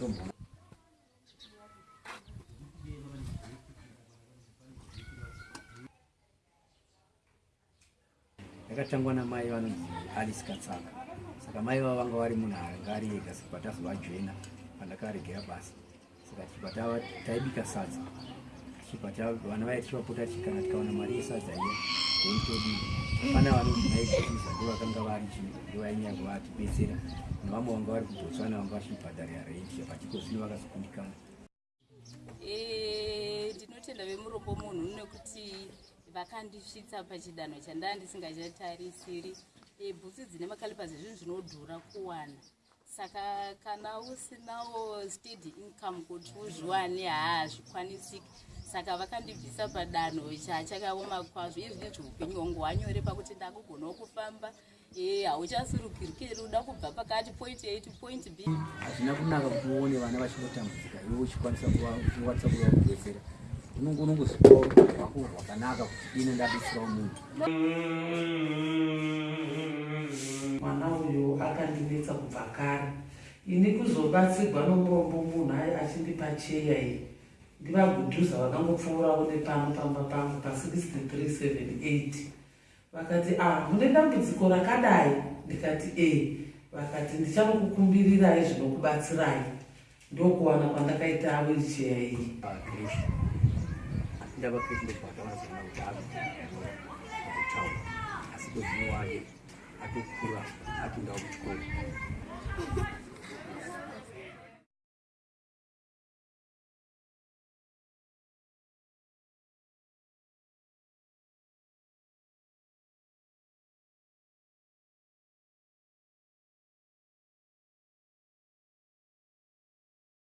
mutombo yakatangwa namai vanonzi alice katsaka saka mai vava vanga vari munhu anga ari ega saka patazovajoina pandakaregera basa saka tichibva taibika sadza. Tichibva vana vaya tichivapota kana tikawana mari yesadza iyo teitodii pana vanonzi maizviza ndovakanga vari ndivo vainyaya kuvatibetsera nevamwe vanga vari kubotswana vanga vachibhadharira renti pachikozvino vakazokundikana Eh, ndinotenda vemurombo munhu nekuti vakandisvitsa pachidanho chandaa ndisingachatarisiri Eh, bhutsi dzine makalipazi zvinhu zvinodhura kuwana. Saka kana usinawo steady income kuti uzviwane haa hazvikwanisiki saka vakandibvisa padanho chachakaoma kwazvo. Izvi nezvi upenyu hwangu. Hwanyore pakuti ndakugonawo kufamba. E hauchasurukirukeri uda kubva pakati. Point a to point b. Hazvina kunaka kuti uone vana vachingotambudzika iwe uchikwanisa uchikwanisa kuvabetsera unonge unongozvipawo rwako rwakanaka kuti dino ndabetserawo munhu. Mwana uyu akandinetsa kubva kare. Ini kuzobatsirwa nomurombo munhu achindipa cheya iyi ndivagudhuza vakangopfuurawo nepano pamba pangu pa6378 vakati ah mune dambudziko rakadai? Ndikati e vakati ndichanokukumbirirai zvinokubatsirai. Ndokuwana kwandakaita wilcheya iyi. Ndava kristu ndokuvatavanazana kuti akutaura asi kwezvino wake atokura apindawo kuchikoro